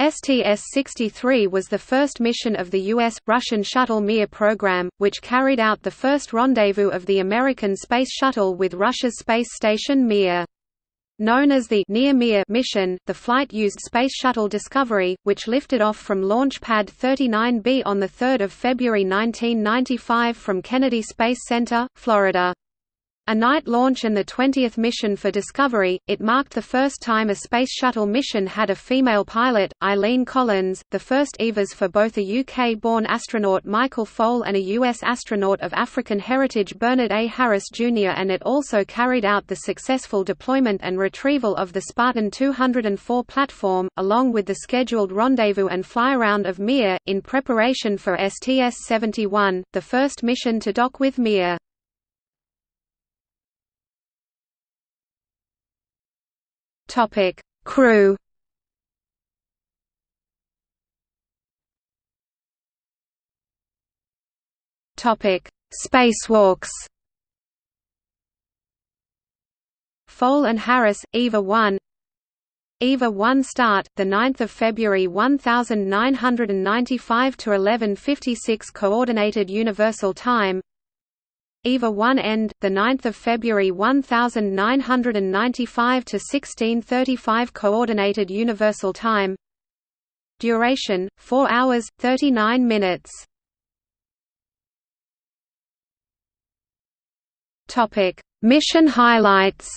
STS-63 was the first mission of the U.S.-Russian Shuttle Mir program, which carried out the first rendezvous of the American Space Shuttle with Russia's space station Mir. Known as the Near Mir mission, the flight used Space Shuttle Discovery, which lifted off from Launch Pad 39B on 3 February 1995 from Kennedy Space Center, Florida. A night launch and the 20th mission for Discovery, it marked the first time a Space Shuttle mission had a female pilot, Eileen Collins, the first EVAs for both a UK-born astronaut Michael Foale and a US astronaut of African heritage Bernard A. Harris Jr. and it also carried out the successful deployment and retrieval of the Spartan 204 platform, along with the scheduled rendezvous and flyaround of Mir, in preparation for STS-71, the first mission to dock with Mir. Topic: Crew. Topic: Spacewalks. Foale and Harris, EVA 1 EVA 1 start, 9 February 1995 to 11:56 Coordinated Universal Time EVA 1 end, 9 February 1995 to 1635 Coordinated Universal Time. Duration, 4 hours, 39 minutes. Mission highlights.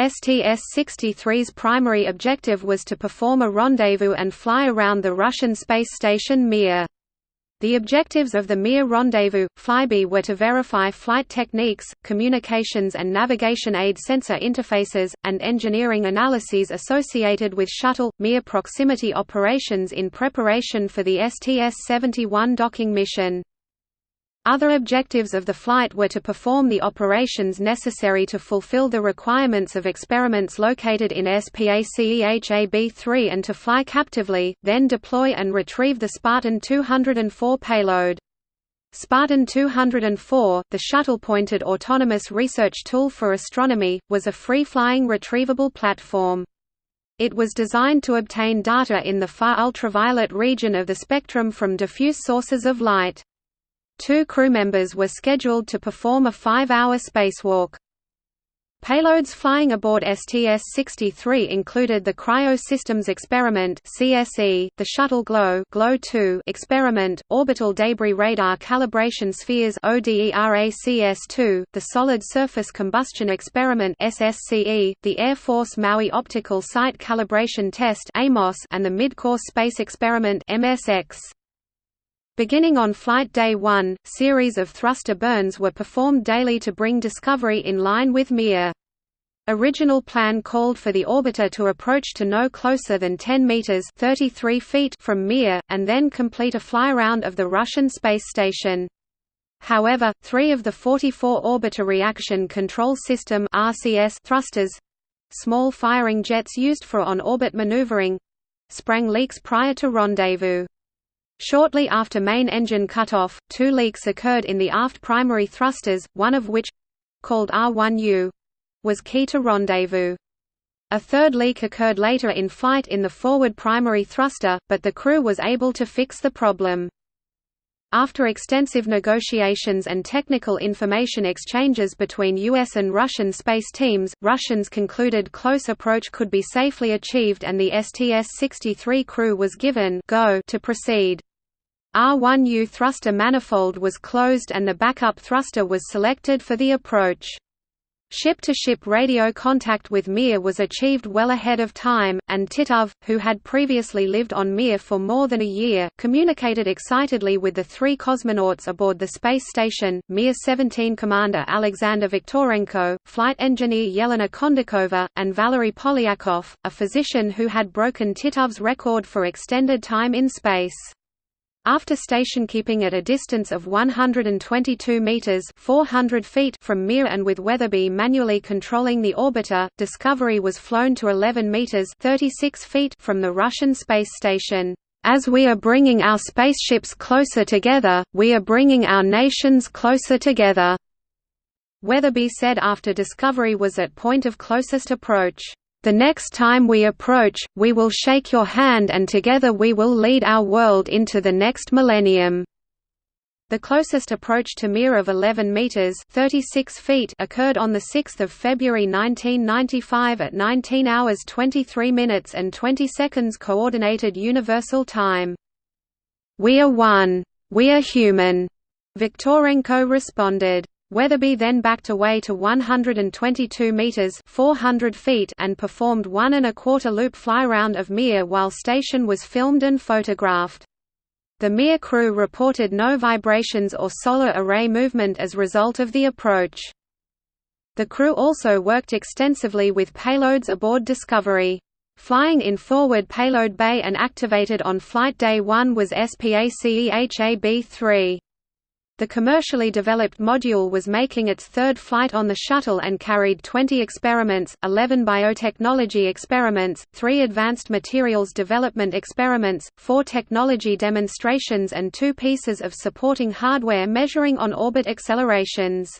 STS-63's primary objective was to perform a rendezvous and fly around the Russian space station Mir. The objectives of the Mir rendezvous, flyby were to verify flight techniques, communications and navigation aid sensor interfaces, and engineering analyses associated with shuttle, Mir proximity operations in preparation for the STS-71 docking mission. Other objectives of the flight were to perform the operations necessary to fulfill the requirements of experiments located in SPACEHAB-3 and to fly captively, then deploy and retrieve the Spartan 204 payload. Spartan 204, the shuttle-pointed autonomous research tool for astronomy, was a free-flying retrievable platform. It was designed to obtain data in the far ultraviolet region of the spectrum from diffuse sources of light. Two crew members were scheduled to perform a five-hour spacewalk. Payloads flying aboard STS-63 included the Cryo Systems Experiment (CSE), the Shuttle GLOW (GLOW 2) experiment, Orbital Debris Radar Calibration Spheres (ODERACS-2), the Solid Surface Combustion Experiment (SSCE), the Air Force Maui Optical Site Calibration Test (AMOS), and the Midcourse Space Experiment (MSX). Beginning on Flight Day 1, series of thruster burns were performed daily to bring Discovery in line with Mir. Original plan called for the orbiter to approach to no closer than 10 meters (33 feet) from Mir and then complete a fly-around of the Russian space station. However, 3 of the 44 orbiter reaction control system (RCS) thrusters, small firing jets used for on-orbit maneuvering, sprang leaks prior to rendezvous. Shortly after main engine cutoff, two leaks occurred in the aft primary thrusters, one of which—called R1U—was key to rendezvous. A third leak occurred later in flight in the forward primary thruster, but the crew was able to fix the problem. After extensive negotiations and technical information exchanges between US and Russian space teams, Russians concluded close approach could be safely achieved and the STS-63 crew was given go to proceed. R1U thruster manifold was closed and the backup thruster was selected for the approach. Ship-to-ship -ship radio contact with Mir was achieved well ahead of time, and Titov, who had previously lived on Mir for more than a year, communicated excitedly with the three cosmonauts aboard the space station, Mir-17 commander Alexander Viktorenko, flight engineer Yelena Kondakova, and Valery Polyakov, a physician who had broken Titov's record for extended time in space. After station keeping at a distance of 122 meters (400 feet) from Mir and with Wetherbee manually controlling the orbiter, Discovery was flown to 11 meters (36 feet) from the Russian space station. As we are bringing our spaceships closer together, we are bringing our nations closer together. Wetherbee said after Discovery was at point of closest approach. The next time we approach, we will shake your hand and together we will lead our world into the next millennium." The closest approach to Mir of 11 meters (36 feet) occurred on the 6th of February 1995 at 19 hours 23 minutes and 20 seconds coordinated universal time. "We are one. We are human." Viktorenko responded. Wetherbee then backed away to 122 meters (400 feet) and performed one and a quarter loop flyround of Mir while station was filmed and photographed. The Mir crew reported no vibrations or solar array movement as result of the approach. The crew also worked extensively with payloads aboard Discovery. Flying in forward payload bay and activated on flight day 1 was SPACEHAB-3. The commercially developed module was making its third flight on the shuttle and carried 20 experiments, 11 biotechnology experiments, 3 advanced materials development experiments, 4 technology demonstrations and 2 pieces of supporting hardware measuring on-orbit accelerations.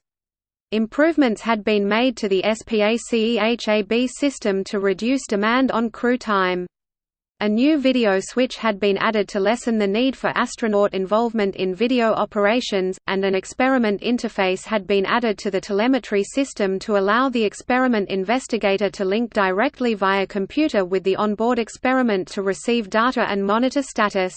Improvements had been made to the SPACEHAB system to reduce demand on crew time. A new video switch had been added to lessen the need for astronaut involvement in video operations, and an experiment interface had been added to the telemetry system to allow the experiment investigator to link directly via computer with the onboard experiment to receive data and monitor status.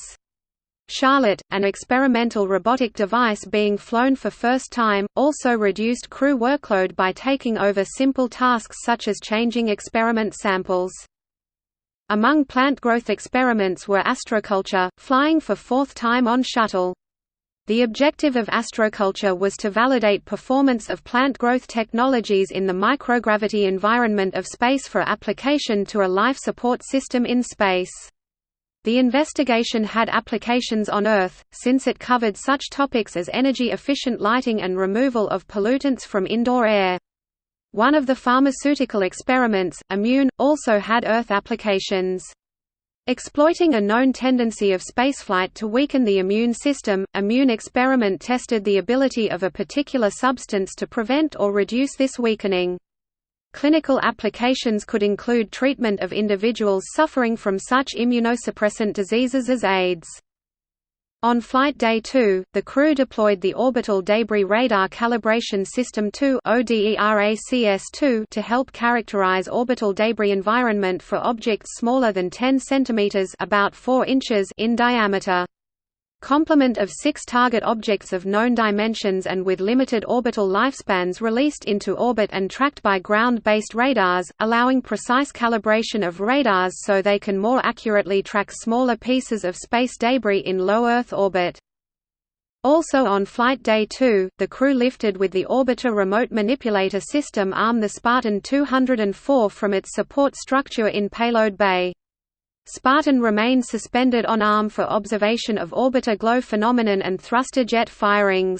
Charlotte, an experimental robotic device being flown for first time, also reduced crew workload by taking over simple tasks such as changing experiment samples. Among plant growth experiments were astroculture, flying for fourth time on shuttle. The objective of astroculture was to validate performance of plant growth technologies in the microgravity environment of space for application to a life support system in space. The investigation had applications on Earth, since it covered such topics as energy-efficient lighting and removal of pollutants from indoor air. One of the pharmaceutical experiments, Immune, also had Earth applications. Exploiting a known tendency of spaceflight to weaken the immune system, Immune experiment tested the ability of a particular substance to prevent or reduce this weakening. Clinical applications could include treatment of individuals suffering from such immunosuppressant diseases as AIDS. On Flight Day 2, the crew deployed the Orbital Debris Radar Calibration System 2 to help characterize orbital debris environment for objects smaller than 10 cm about 4 inches in diameter complement of six target objects of known dimensions and with limited orbital lifespans released into orbit and tracked by ground-based radars, allowing precise calibration of radars so they can more accurately track smaller pieces of space debris in low Earth orbit. Also on Flight Day 2, the crew lifted with the Orbiter Remote Manipulator System arm the Spartan 204 from its support structure in Payload Bay. Spartan remained suspended on arm for observation of orbiter glow phenomenon and thruster jet firings.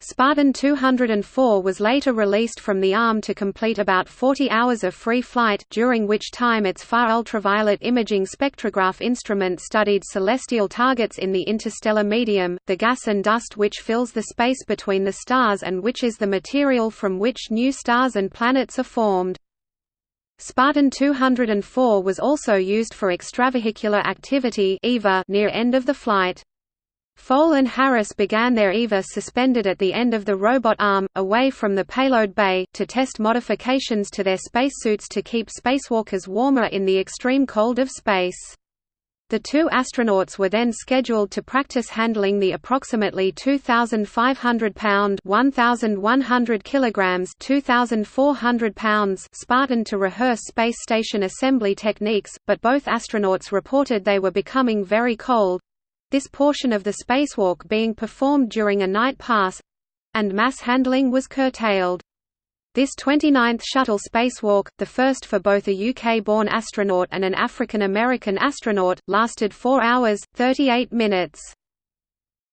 Spartan 204 was later released from the arm to complete about 40 hours of free flight, during which time its far ultraviolet imaging spectrograph instrument studied celestial targets in the interstellar medium, the gas and dust which fills the space between the stars and which is the material from which new stars and planets are formed. Spartan 204 was also used for extravehicular activity EVA near end of the flight. Foale and Harris began their EVA suspended at the end of the robot arm, away from the payload bay, to test modifications to their spacesuits to keep spacewalkers warmer in the extreme cold of space. The two astronauts were then scheduled to practice handling the approximately 2,500 pound (1,100 kilograms, 2,400 pounds) Spartan to rehearse space station assembly techniques, but both astronauts reported they were becoming very cold. This portion of the spacewalk being performed during a night pass, and mass handling was curtailed. This 29th shuttle spacewalk, the first for both a UK-born astronaut and an African-American astronaut, lasted 4 hours, 38 minutes.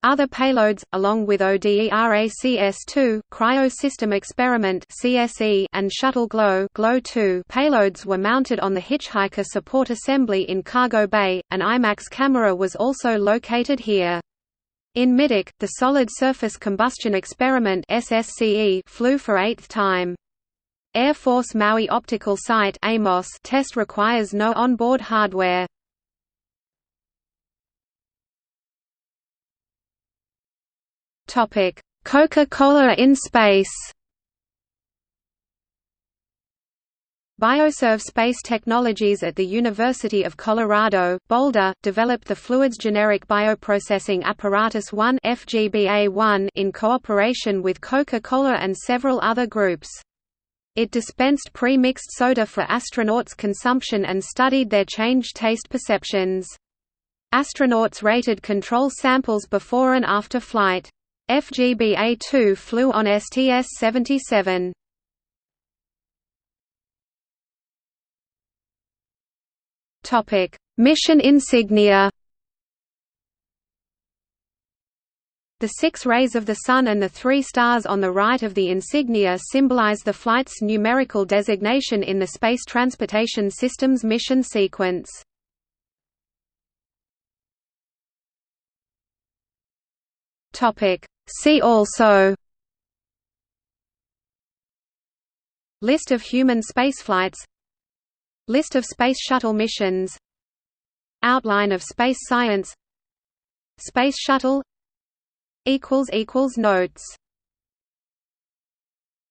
Other payloads, along with ODERACS-2, Cryo System Experiment and Shuttle GLOW (GLOW 2) payloads were mounted on the Hitchhiker Support Assembly in Cargo Bay. An IMAX camera was also located here. In middeck, the Solid Surface Combustion Experiment flew for eighth time. Air Force Maui Optical Site Amos test requires no onboard hardware. Coca-Cola in space Bioserve Space Technologies at the University of Colorado, Boulder, developed the Fluids Generic Bioprocessing Apparatus 1 FGBA-1 in cooperation with Coca-Cola and several other groups. It dispensed pre-mixed soda for astronauts' consumption and studied their changed taste perceptions. Astronauts rated control samples before and after flight. FGBA-2 flew on STS-77. Topic: Mission insignia. The six rays of the Sun and the three stars on the right of the insignia symbolize the flight's numerical designation in the Space Transportation System's mission sequence. See also List of human spaceflights List of Space Shuttle missions. Outline of space science. Space Shuttle. Notes